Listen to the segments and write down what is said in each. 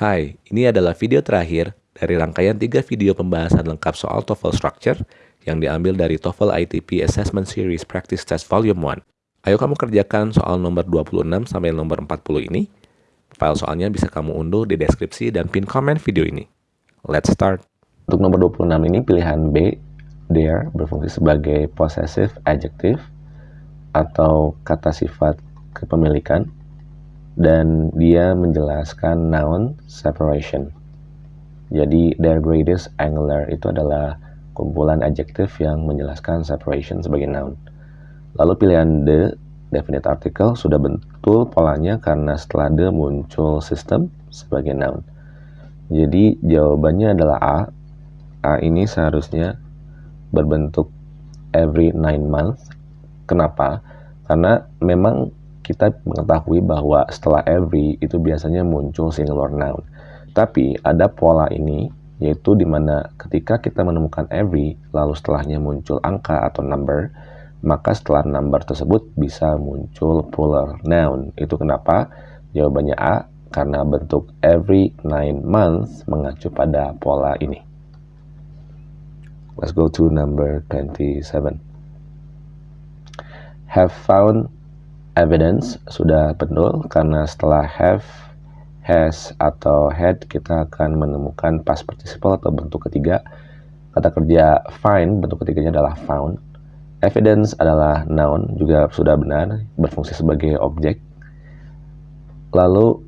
Hai, ini adalah video terakhir dari rangkaian tiga video pembahasan lengkap soal TOEFL Structure yang diambil dari TOEFL ITP Assessment Series Practice Test Volume 1. Ayo kamu kerjakan soal nomor 26 sampai nomor 40 ini. File soalnya bisa kamu unduh di deskripsi dan pin komen video ini. Let's start. Untuk nomor 26 ini pilihan B, there berfungsi sebagai possessive adjective atau kata sifat kepemilikan dan dia menjelaskan noun separation. Jadi their greatest angular itu adalah kumpulan adjektif yang menjelaskan separation sebagai noun. Lalu pilihan the definite article sudah betul polanya karena setelah the muncul system sebagai noun. Jadi jawabannya adalah A. A ini seharusnya berbentuk every nine months. Kenapa? Karena memang kita mengetahui bahwa setelah every itu biasanya muncul singular noun. Tapi ada pola ini, yaitu di mana ketika kita menemukan every, lalu setelahnya muncul angka atau number, maka setelah number tersebut bisa muncul plural noun. Itu kenapa? Jawabannya A, karena bentuk every nine months mengacu pada pola ini. Let's go to number 27. Have found evidence sudah betul karena setelah have, has, atau had kita akan menemukan past participle atau bentuk ketiga. Kata kerja find bentuk ketiganya adalah found. Evidence adalah noun juga sudah benar berfungsi sebagai objek. Lalu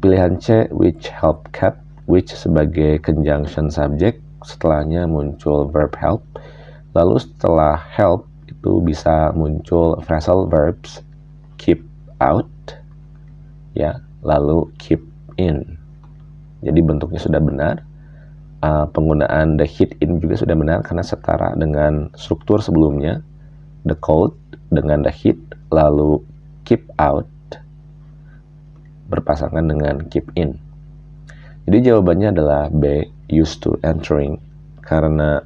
pilihan C which help kept which sebagai conjunction subject setelahnya muncul verb help. Lalu setelah help itu bisa muncul phrasal verbs keep out ya lalu keep in. Jadi bentuknya sudah benar uh, penggunaan the hit in juga sudah benar karena setara dengan struktur sebelumnya the code dengan the hit lalu keep out berpasangan dengan keep in. Jadi jawabannya adalah B used to entering karena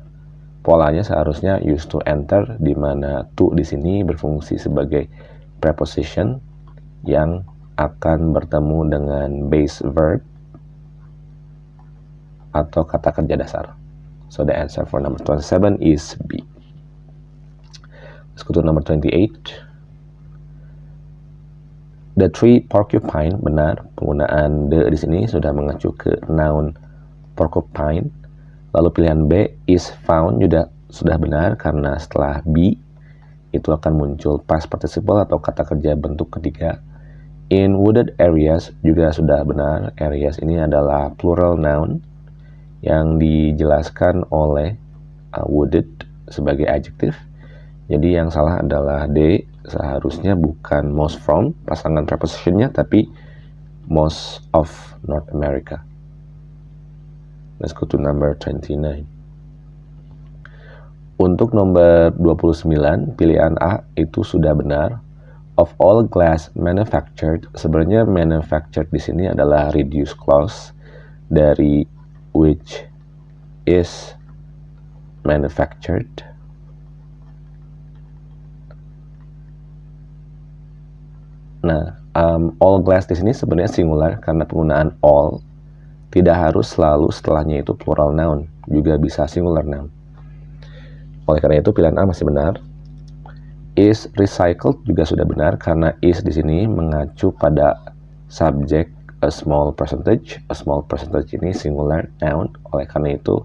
polanya seharusnya used to enter di mana to di sini berfungsi sebagai preposition yang akan bertemu dengan base verb atau kata kerja dasar. So the answer for number 27 is B. Let's go to number 28. The tree porcupine benar penggunaan the di sini sudah mengacu ke noun porcupine. Lalu pilihan B is found juga sudah benar karena setelah B itu akan muncul past participle atau kata kerja bentuk ketiga. In wooded areas juga sudah benar. Areas ini adalah plural noun yang dijelaskan oleh uh, wooded sebagai adjektif. Jadi yang salah adalah D seharusnya bukan most from pasangan prepositionnya tapi most of North America. Let's go to number 29. Untuk nomor 29, pilihan A itu sudah benar. Of all glass manufactured, sebenarnya manufactured di sini adalah reduced clause dari which is manufactured. Nah, um, all glass di sini sebenarnya singular karena penggunaan all tidak harus selalu setelahnya itu plural noun, juga bisa singular noun. Oleh karena itu pilihan A masih benar. Is recycled juga sudah benar karena is di sini mengacu pada subjek a small percentage. A small percentage ini singular noun. Oleh karena itu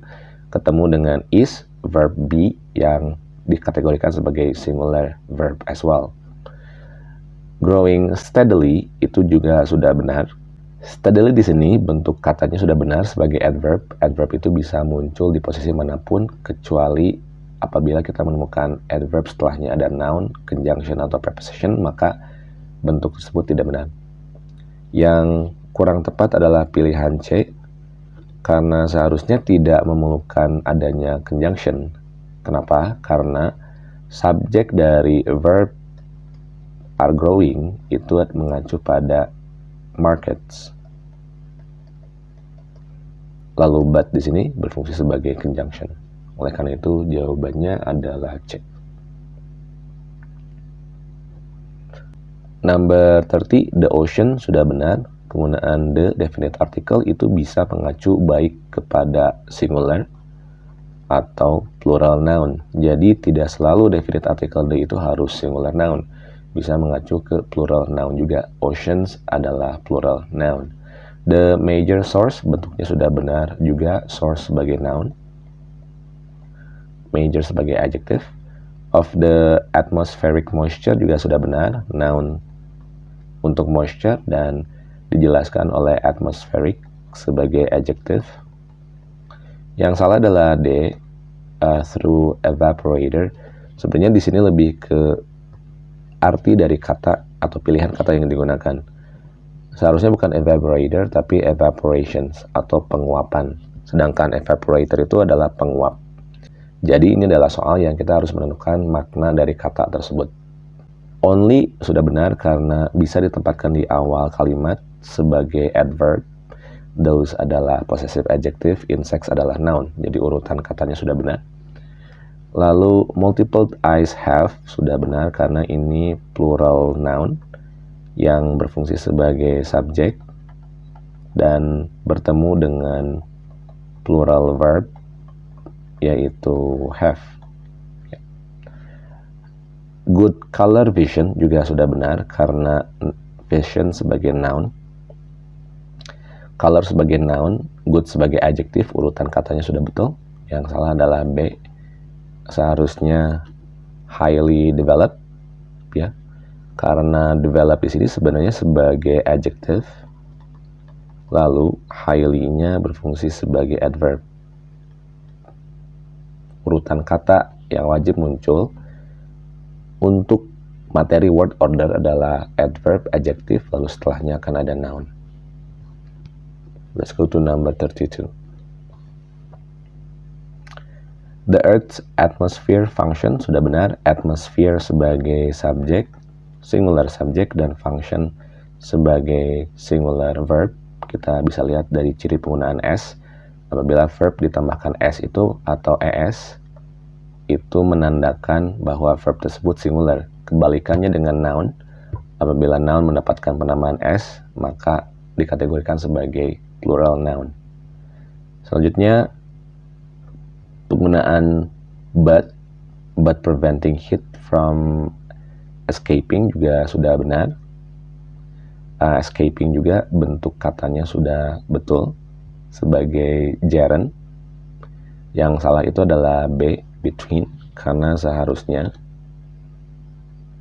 ketemu dengan is verb be yang dikategorikan sebagai singular verb as well. Growing steadily itu juga sudah benar. Steadily di sini bentuk katanya sudah benar sebagai adverb. Adverb itu bisa muncul di posisi mana pun kecuali apabila kita menemukan adverb setelahnya ada noun, conjunction, atau preposition, maka bentuk tersebut tidak benar. Yang kurang tepat adalah pilihan C, karena seharusnya tidak memerlukan adanya conjunction. Kenapa? Karena subjek dari verb are growing itu mengacu pada markets. Lalu but di sini berfungsi sebagai conjunction. Oleh karena itu jawabannya adalah C. Number 30, the ocean sudah benar. penggunaan the definite article itu bisa mengacu baik kepada singular atau plural noun. Jadi tidak selalu definite article the itu harus singular noun. Bisa mengacu ke plural noun juga. Oceans adalah plural noun. The major source bentuknya sudah benar juga source sebagai noun. Major sebagai adjective. Of the atmospheric moisture juga sudah benar noun untuk moisture dan dijelaskan oleh atmospheric sebagai adjective. Yang salah adalah D, uh, through evaporator. Sebenarnya di sini lebih ke arti dari kata atau pilihan kata yang digunakan. Seharusnya bukan evaporator tapi evaporations atau penguapan. Sedangkan evaporator itu adalah penguap. Jadi ini adalah soal yang kita harus menentukan makna dari kata tersebut. Only sudah benar karena bisa ditempatkan di awal kalimat sebagai adverb. Those adalah possessive adjective, insects adalah noun. Jadi urutan katanya sudah benar. Lalu multiple eyes have sudah benar karena ini plural noun yang berfungsi sebagai subjek dan bertemu dengan plural verb yaitu have. Good color vision juga sudah benar karena vision sebagai noun color sebagai noun, good sebagai adjektif, urutan katanya sudah betul. Yang salah adalah B. Seharusnya highly developed ya. Karena develop di sini sebenarnya sebagai adjective. Lalu highly-nya berfungsi sebagai adverb. Urutan kata yang wajib muncul untuk materi word order adalah adverb, adjective, lalu setelahnya akan ada noun. Let's go to number 32. The Earth's atmosphere function sudah benar. Atmosphere sebagai subjek, singular subject, dan function sebagai singular verb. Kita bisa lihat dari ciri penggunaan S. Apabila verb ditambahkan S itu atau ES, itu menandakan bahwa verb tersebut singular. Kebalikannya dengan noun, apabila noun mendapatkan penamaan S, maka dikategorikan sebagai plural noun. Selanjutnya penggunaan but but preventing heat from escaping juga sudah benar. Uh, escaping juga bentuk katanya sudah betul sebagai gerund. Yang salah itu adalah B between karena seharusnya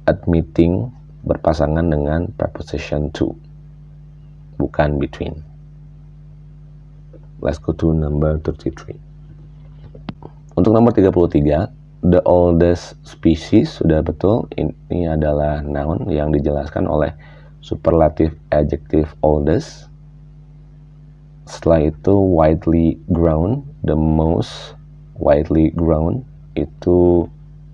admitting berpasangan dengan preposition to bukan between. Let's go to number 33. Untuk nomor 33, the oldest species sudah betul. Ini adalah noun yang dijelaskan oleh superlative adjective oldest. Setelah itu widely grown, the most widely grown itu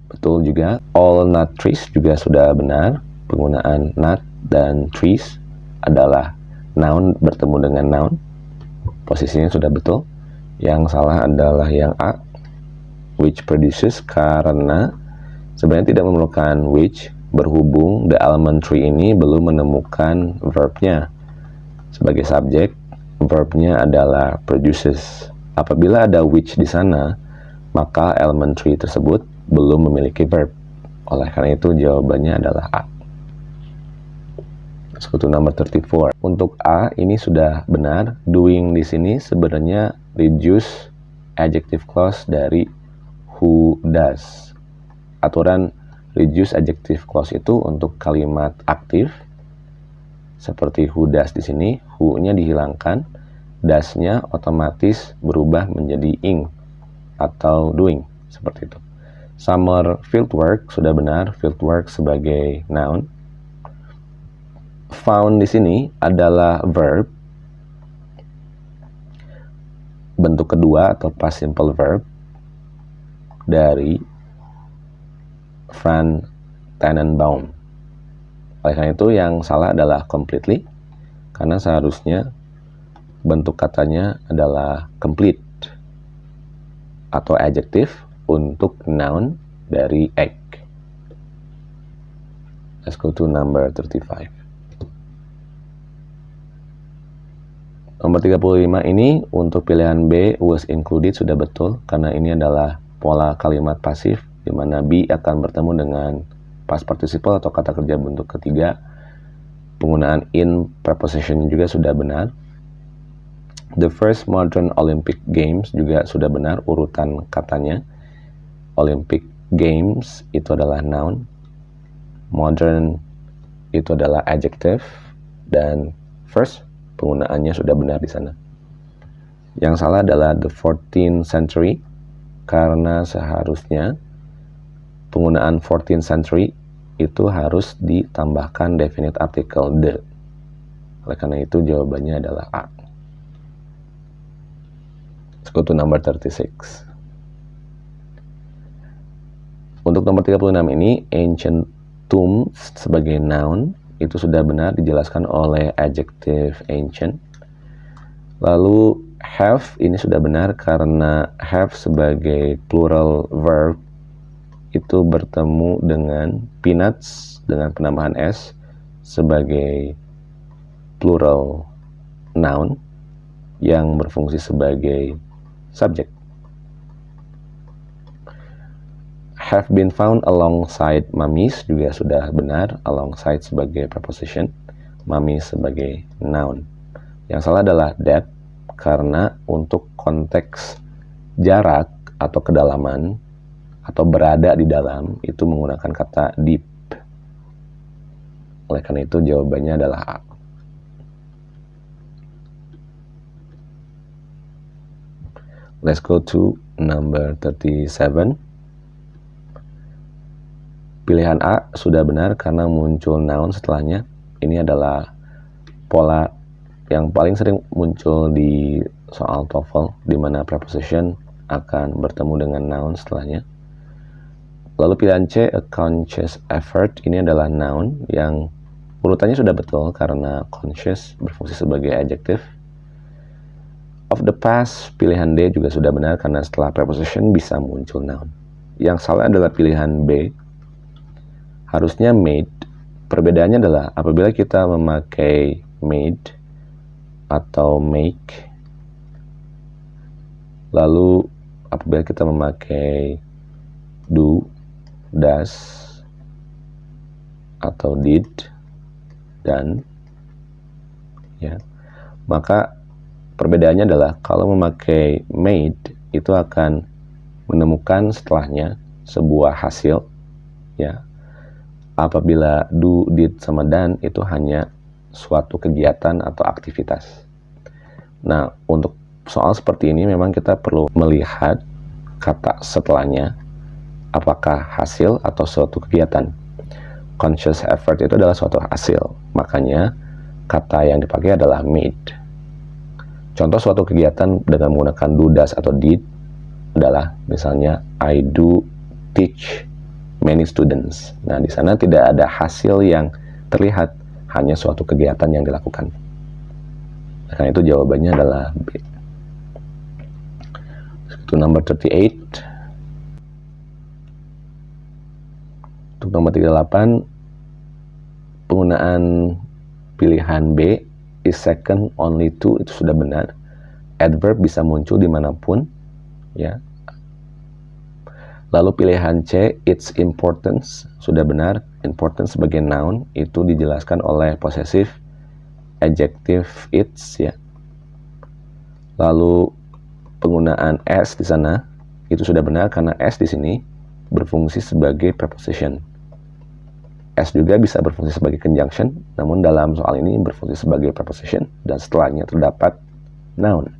betul juga. All nut trees juga sudah benar. Penggunaan nut dan trees adalah noun bertemu dengan noun posisinya sudah betul yang salah adalah yang A which produces karena sebenarnya tidak memerlukan which berhubung the element tree ini belum menemukan verbnya sebagai subjek verbnya adalah produces apabila ada which di sana maka element tree tersebut belum memiliki verb oleh karena itu jawabannya adalah A sekutu nomor 34. Untuk A ini sudah benar. Doing di sini sebenarnya reduce adjective clause dari who does. Aturan reduce adjective clause itu untuk kalimat aktif seperti who does di sini, who-nya dihilangkan, does-nya otomatis berubah menjadi ing atau doing seperti itu. Summer fieldwork sudah benar, fieldwork sebagai noun found di sini adalah verb bentuk kedua atau past simple verb dari Fran Tannenbaum. Oleh karena itu yang salah adalah completely karena seharusnya bentuk katanya adalah complete atau adjective untuk noun dari egg. Let's go to number 35. Nomor 35 ini untuk pilihan B was included sudah betul karena ini adalah pola kalimat pasif di mana be akan bertemu dengan past participle atau kata kerja bentuk ketiga. Penggunaan in preposition juga sudah benar. The first modern Olympic Games juga sudah benar urutan katanya. Olympic Games itu adalah noun. Modern itu adalah adjective dan first penggunaannya sudah benar di sana. Yang salah adalah the 14th century karena seharusnya penggunaan 14th century itu harus ditambahkan definite article the. Oleh karena itu jawabannya adalah A. Let's go to number 36. Untuk nomor 36 ini, ancient tombs sebagai noun itu sudah benar dijelaskan oleh adjective ancient. Lalu have ini sudah benar karena have sebagai plural verb itu bertemu dengan peanuts dengan penambahan s sebagai plural noun yang berfungsi sebagai subjek. have been found alongside mummies juga sudah benar alongside sebagai preposition mummies sebagai noun yang salah adalah that karena untuk konteks jarak atau kedalaman atau berada di dalam itu menggunakan kata deep oleh karena itu jawabannya adalah A Let's go to number 37 Pilihan A sudah benar karena muncul noun setelahnya. Ini adalah pola yang paling sering muncul di soal TOEFL, di mana preposition akan bertemu dengan noun setelahnya. Lalu pilihan C, a conscious effort, ini adalah noun yang urutannya sudah betul karena conscious berfungsi sebagai adjective. Of the past, pilihan D juga sudah benar karena setelah preposition bisa muncul noun. Yang salah adalah pilihan B, harusnya made. Perbedaannya adalah apabila kita memakai made atau make, lalu apabila kita memakai do, does, atau did, dan, ya, maka perbedaannya adalah kalau memakai made itu akan menemukan setelahnya sebuah hasil, ya, apabila do, did, sama dan itu hanya suatu kegiatan atau aktivitas. Nah, untuk soal seperti ini memang kita perlu melihat kata setelahnya apakah hasil atau suatu kegiatan. Conscious effort itu adalah suatu hasil, makanya kata yang dipakai adalah made. Contoh suatu kegiatan dengan menggunakan do, does, atau did adalah misalnya I do teach many students. Nah, di sana tidak ada hasil yang terlihat, hanya suatu kegiatan yang dilakukan. Nah, itu jawabannya adalah B. Itu nomor 38. Untuk nomor 38, penggunaan pilihan B is second only to itu sudah benar. Adverb bisa muncul di mana pun, ya Lalu pilihan C, its importance, sudah benar. Importance sebagai noun itu dijelaskan oleh possessive adjective its ya. Lalu penggunaan s di sana itu sudah benar karena s di sini berfungsi sebagai preposition. S juga bisa berfungsi sebagai conjunction, namun dalam soal ini berfungsi sebagai preposition dan setelahnya terdapat noun.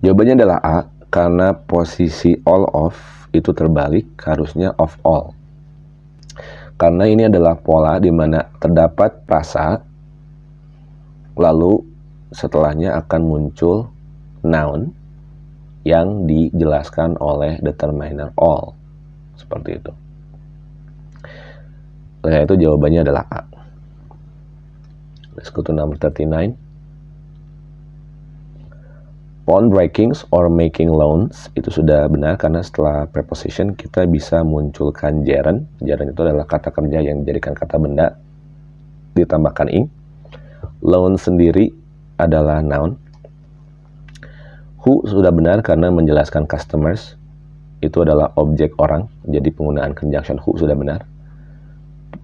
Jawabannya adalah A karena posisi all of itu terbalik harusnya of all. Karena ini adalah pola di mana terdapat rasa, lalu setelahnya akan muncul noun yang dijelaskan oleh determiner all. Seperti itu. Oleh itu jawabannya adalah A. Let's go to number 39. Pawn breakings or making loans itu sudah benar karena setelah preposition kita bisa munculkan gerund. Gerund itu adalah kata kerja yang dijadikan kata benda ditambahkan ing. Loan sendiri adalah noun Who sudah benar karena menjelaskan customers itu adalah objek orang, jadi penggunaan conjunction who sudah benar.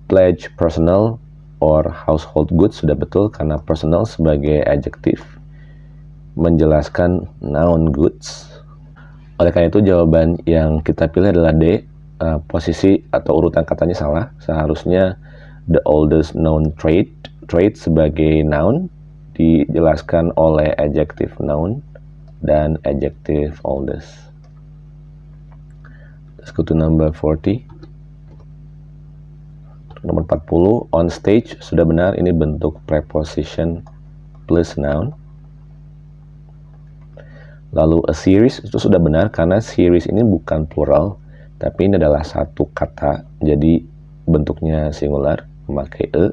Pledge personal or household goods sudah betul karena personal sebagai adjektif menjelaskan noun goods. Oleh karena itu jawaban yang kita pilih adalah D. Uh, posisi atau urutan katanya salah. Seharusnya the oldest known trait trait sebagai noun dijelaskan oleh adjective noun dan adjective oldest. Let's go to number 40. Nomor 40, on stage sudah benar ini bentuk preposition plus noun. Lalu a series itu sudah benar karena series ini bukan plural, tapi ini adalah satu kata, jadi bentuknya singular, memakai e.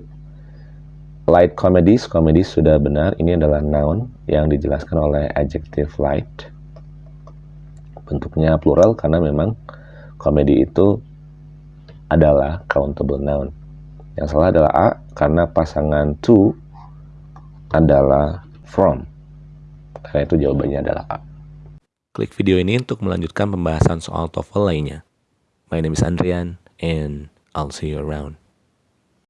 Light comedies, comedies sudah benar, ini adalah noun yang dijelaskan oleh adjective light. Bentuknya plural karena memang komedi itu adalah countable noun. Yang salah adalah A karena pasangan to adalah from. Karena itu jawabannya adalah A. Klik video ini untuk melanjutkan pembahasan soal TOEFL lainnya. My name is Andrian and I'll see you around.